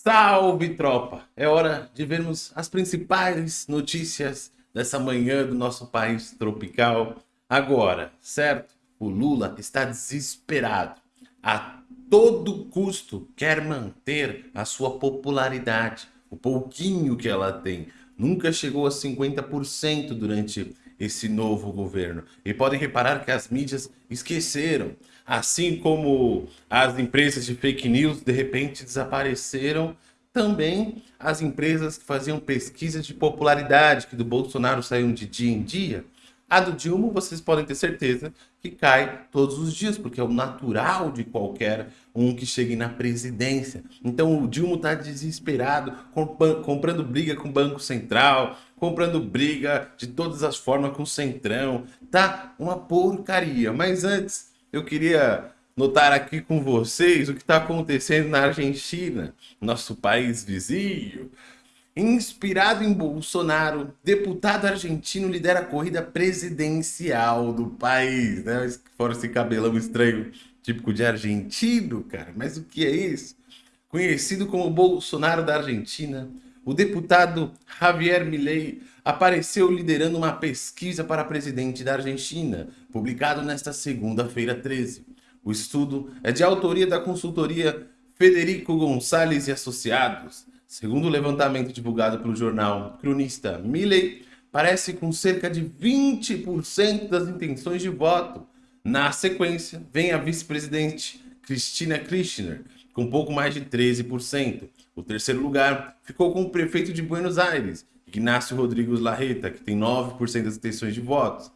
Salve, tropa! É hora de vermos as principais notícias dessa manhã do nosso país tropical. Agora, certo? O Lula está desesperado. A todo custo quer manter a sua popularidade, o pouquinho que ela tem. Nunca chegou a 50% durante esse novo governo. E podem reparar que as mídias esqueceram. Assim como as empresas de fake news de repente desapareceram, também as empresas que faziam pesquisas de popularidade, que do Bolsonaro saíam de dia em dia, a do Dilma, vocês podem ter certeza que cai todos os dias, porque é o natural de qualquer um que chegue na presidência. Então o Dilma está desesperado, comprando briga com o Banco Central, comprando briga de todas as formas com o Centrão. Tá uma porcaria. Mas antes, eu queria notar aqui com vocês o que está acontecendo na Argentina, nosso país vizinho. Inspirado em Bolsonaro, deputado argentino lidera a corrida presidencial do país. Né? Fora esse cabelão estranho, típico de argentino, cara. Mas o que é isso? Conhecido como Bolsonaro da Argentina, o deputado Javier Milei apareceu liderando uma pesquisa para presidente da Argentina, publicado nesta segunda-feira 13. O estudo é de autoria da consultoria Federico Gonçalves e Associados, Segundo o levantamento divulgado pelo jornal cronista Milley, parece com cerca de 20% das intenções de voto. Na sequência, vem a vice-presidente Cristina Kirchner, com pouco mais de 13%. O terceiro lugar ficou com o prefeito de Buenos Aires, Ignacio Rodrigues Larreta, que tem 9% das intenções de votos.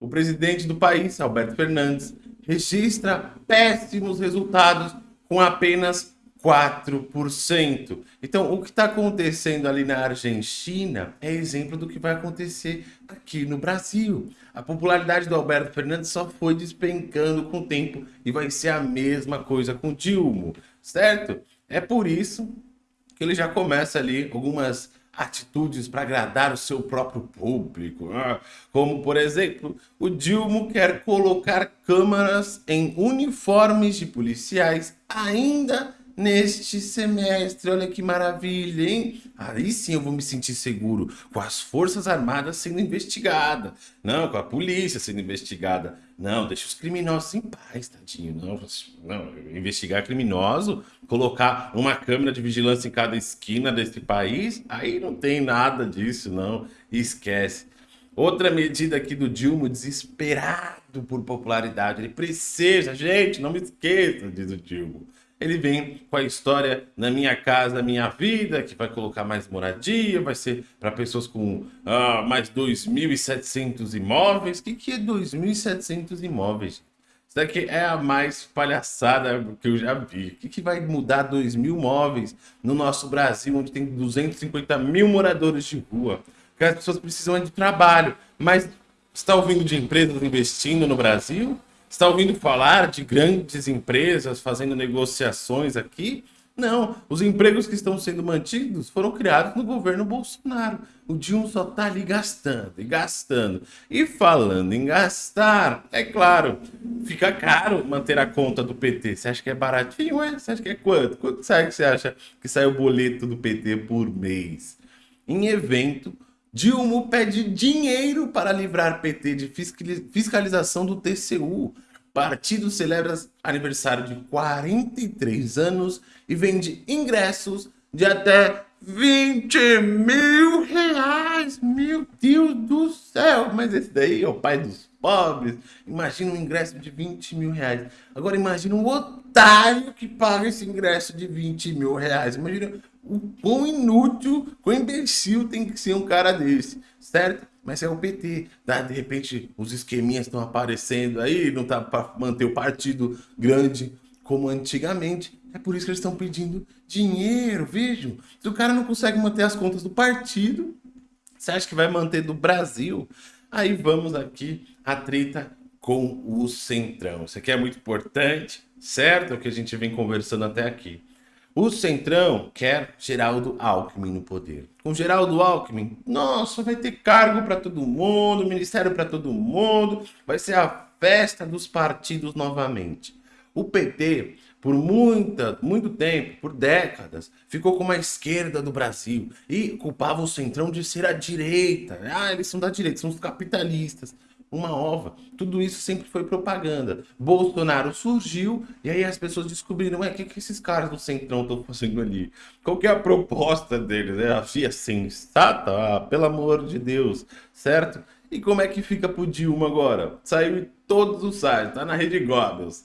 O presidente do país, Alberto Fernandes, registra péssimos resultados com apenas 4%. Então, o que está acontecendo ali na Argentina é exemplo do que vai acontecer aqui no Brasil. A popularidade do Alberto Fernandes só foi despencando com o tempo e vai ser a mesma coisa com Dilma, certo? É por isso que ele já começa ali algumas atitudes para agradar o seu próprio público. Né? Como, por exemplo, o Dilma quer colocar câmaras em uniformes de policiais ainda neste semestre. Olha que maravilha, hein? Aí sim eu vou me sentir seguro com as Forças Armadas sendo investigadas. Não, com a polícia sendo investigada. Não, deixa os criminosos em paz, tadinho. Não, não, investigar criminoso, colocar uma câmera de vigilância em cada esquina desse país, aí não tem nada disso, não. Esquece. Outra medida aqui do Dilma, desesperado por popularidade. Ele precisa, gente, não me esqueça, diz o Dilma ele vem com a história na minha casa, minha vida, que vai colocar mais moradia, vai ser para pessoas com ah, mais 2.700 imóveis. O que, que é 2.700 imóveis? Isso daqui é a mais palhaçada que eu já vi. O que, que vai mudar 2 mil imóveis no nosso Brasil, onde tem 250 mil moradores de rua? Porque as pessoas precisam de trabalho. Mas está ouvindo de empresas investindo no Brasil? Está ouvindo falar de grandes empresas fazendo negociações aqui? Não, os empregos que estão sendo mantidos foram criados no governo Bolsonaro. O Dilma só está ali gastando e gastando. E falando em gastar, é claro, fica caro manter a conta do PT. Você acha que é baratinho? É? Você acha que é quanto? Quanto sai que você acha que sai o boleto do PT por mês? Em evento, Dilma pede dinheiro para livrar PT de fiscalização do TCU. Partido celebra aniversário de 43 anos e vende ingressos de até 20 mil reais. Meu Deus do céu! Mas esse daí é o pai dos pobres. Imagina um ingresso de 20 mil reais. Agora imagina um otário que paga esse ingresso de 20 mil reais. Imagina o quão inútil, quão imbecil tem que ser um cara desse, certo? Mas é o PT, tá? De repente os esqueminhas estão aparecendo aí, não tá para manter o partido grande como antigamente. É por isso que eles estão pedindo dinheiro, vejam. Se o cara não consegue manter as contas do partido, você acha que vai manter do Brasil? Aí vamos aqui a treta com o Centrão. Isso aqui é muito importante, certo? É o que a gente vem conversando até aqui. O Centrão quer Geraldo Alckmin no poder. Com Geraldo Alckmin, nossa, vai ter cargo para todo mundo, ministério para todo mundo, vai ser a festa dos partidos novamente. O PT por muita, muito tempo, por décadas, ficou como a esquerda do Brasil e culpava o Centrão de ser a direita. Ah, eles são da direita, são os capitalistas uma ova. Tudo isso sempre foi propaganda. Bolsonaro surgiu e aí as pessoas descobriram, o que, que esses caras do Centrão estão fazendo ali? Qual que é a proposta deles? É assim, sensata? Ah, pelo amor de Deus, certo? E como é que fica pro Dilma agora? Saiu em todos os sites, tá na Rede Goebbels.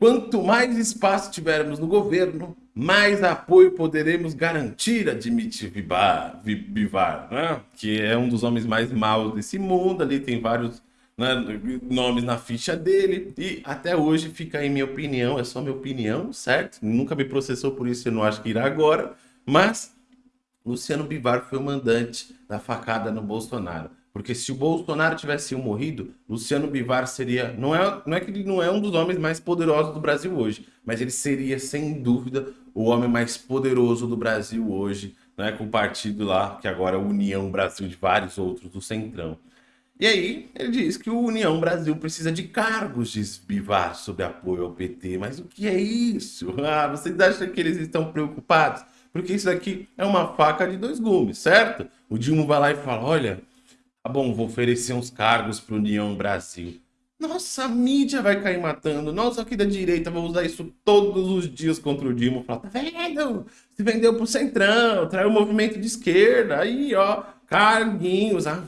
Quanto mais espaço tivermos no governo, mais apoio poderemos garantir, admite Vivar, né? que é um dos homens mais maus desse mundo. Ali tem vários né, nomes na ficha dele. E até hoje fica aí minha opinião, é só minha opinião, certo? Nunca me processou por isso, eu não acho que irá agora. Mas Luciano Bivar foi o mandante da facada no Bolsonaro. Porque se o Bolsonaro tivesse morrido, Luciano Bivar seria. Não é, não é que ele não é um dos homens mais poderosos do Brasil hoje, mas ele seria, sem dúvida, o homem mais poderoso do Brasil hoje, né, com o partido lá, que agora é União Brasil, de vários outros do Centrão. E aí, ele diz que o União Brasil precisa de cargos de Bivar sobre apoio ao PT. Mas o que é isso? Ah, vocês acham que eles estão preocupados? Porque isso aqui é uma faca de dois gumes, certo? O Dilma vai lá e fala, olha, Tá bom, vou oferecer uns cargos para União Brasil. Nossa, a mídia vai cair matando. Nós aqui da direita vamos usar isso todos os dias contra o Dilma. Falar, tá vendo? Se vendeu pro Centrão, traiu o movimento de esquerda. Aí, ó, carguinhos. Ah,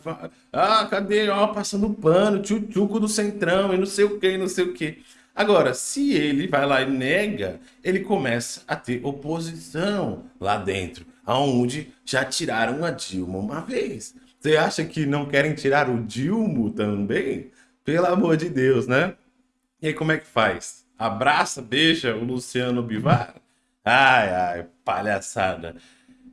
ah cadê? Ó, passando pano, tchutchuco do Centrão e não sei o que, não sei o que. Agora, se ele vai lá e nega, ele começa a ter oposição lá dentro, aonde já tiraram a Dilma uma vez. Você acha que não querem tirar o Dilma também? Pelo amor de Deus, né? E aí como é que faz? Abraça, beija o Luciano Bivar? Ai, ai, palhaçada.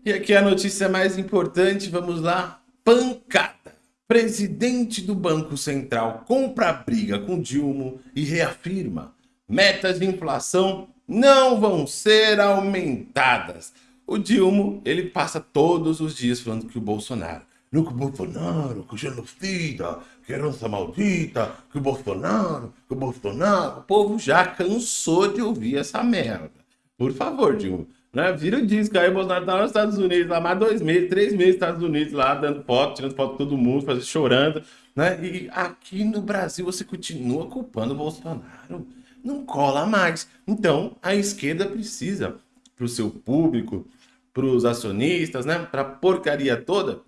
E aqui a notícia mais importante, vamos lá. Pancada. Presidente do Banco Central compra a briga com Dilma e reafirma metas de inflação não vão ser aumentadas. O Dilma, ele passa todos os dias falando que o Bolsonaro no que o Bolsonaro, que o genocida, que herança maldita, que o Bolsonaro, que o Bolsonaro. O povo já cansou de ouvir essa merda. Por favor, Dilma. Né? Vira o disco aí, o Bolsonaro tá nos Estados Unidos, lá mais dois meses, três meses nos Estados Unidos, lá dando foto, tirando foto de todo mundo, fazendo, chorando. Né? E aqui no Brasil você continua culpando o Bolsonaro. Não cola mais. Então, a esquerda precisa, para o seu público, para os acionistas, né? para a porcaria toda,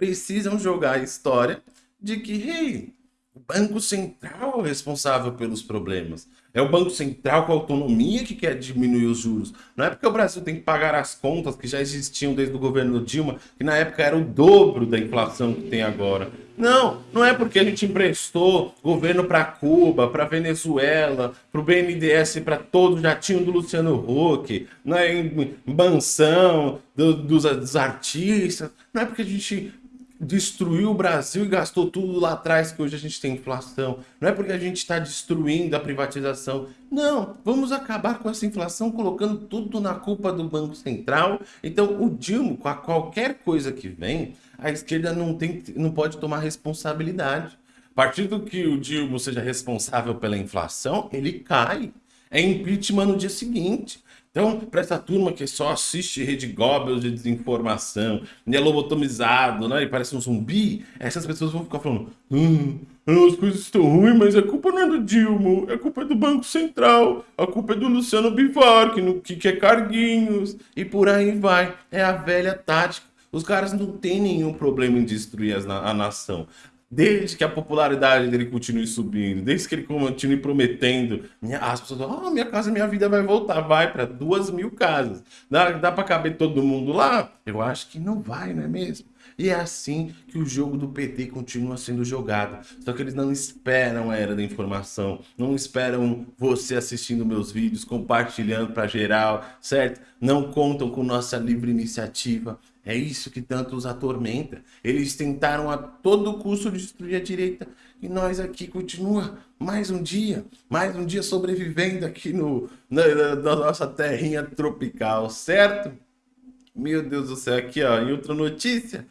precisam jogar a história de que, hey, o Banco Central é o responsável pelos problemas. É o Banco Central com autonomia que quer diminuir os juros. Não é porque o Brasil tem que pagar as contas que já existiam desde o governo Dilma, que na época era o dobro da inflação que tem agora. Não, não é porque a gente emprestou governo para Cuba, para Venezuela, para o BNDES, para todo o jatinho do Luciano Huck, não é mansão do, dos, dos artistas. Não é porque a gente destruiu o Brasil e gastou tudo lá atrás que hoje a gente tem inflação. Não é porque a gente está destruindo a privatização. Não, vamos acabar com essa inflação colocando tudo na culpa do Banco Central. Então o Dilma, com qualquer coisa que vem, a esquerda não, tem, não pode tomar responsabilidade. A partir do que o Dilma seja responsável pela inflação, ele cai. É impeachment no dia seguinte. Então, para essa turma que só assiste Rede Goebbels de desinformação, e é lobotomizado, né, e parece um zumbi, essas pessoas vão ficar falando hum, as coisas estão ruins, mas a culpa não é do Dilma, a culpa é do Banco Central, a culpa é do Luciano Bivar, que, no, que quer carguinhos, e por aí vai. É a velha tática. Os caras não têm nenhum problema em destruir a, a nação desde que a popularidade dele continue subindo, desde que ele continue prometendo, as pessoas falam, oh, minha casa, minha vida vai voltar, vai para duas mil casas. Dá, dá para caber todo mundo lá? Eu acho que não vai, não é mesmo? E é assim que o jogo do PT continua sendo jogado. Só que eles não esperam a era da informação, não esperam você assistindo meus vídeos, compartilhando para geral, certo? Não contam com nossa livre iniciativa. É isso que tanto os atormenta. Eles tentaram a todo custo destruir a direita e nós aqui continua mais um dia, mais um dia sobrevivendo aqui no, na, na nossa terrinha tropical, certo? Meu Deus do céu, aqui ó, em outra notícia,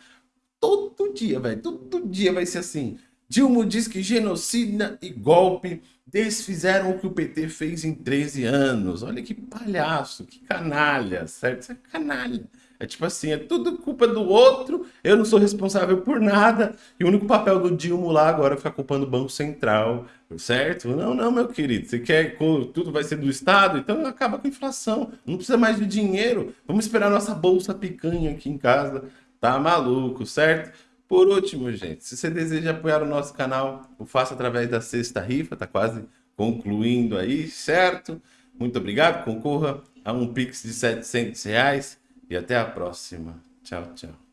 todo dia, velho, todo dia vai ser assim. Dilma diz que genocida e golpe desfizeram o que o PT fez em 13 anos. Olha que palhaço, que canalha, certo? Isso é canalha. É tipo assim, é tudo culpa do outro, eu não sou responsável por nada, e o único papel do Dilma lá agora é ficar culpando o Banco Central, certo? Não, não, meu querido, você quer que tudo vai ser do Estado? Então acaba com a inflação, não precisa mais de dinheiro, vamos esperar nossa bolsa picanha aqui em casa, tá maluco, certo? Por último, gente, se você deseja apoiar o nosso canal, o faça através da sexta rifa, tá quase concluindo aí, certo? Muito obrigado, concorra a um Pix de 700 reais e até a próxima. Tchau, tchau.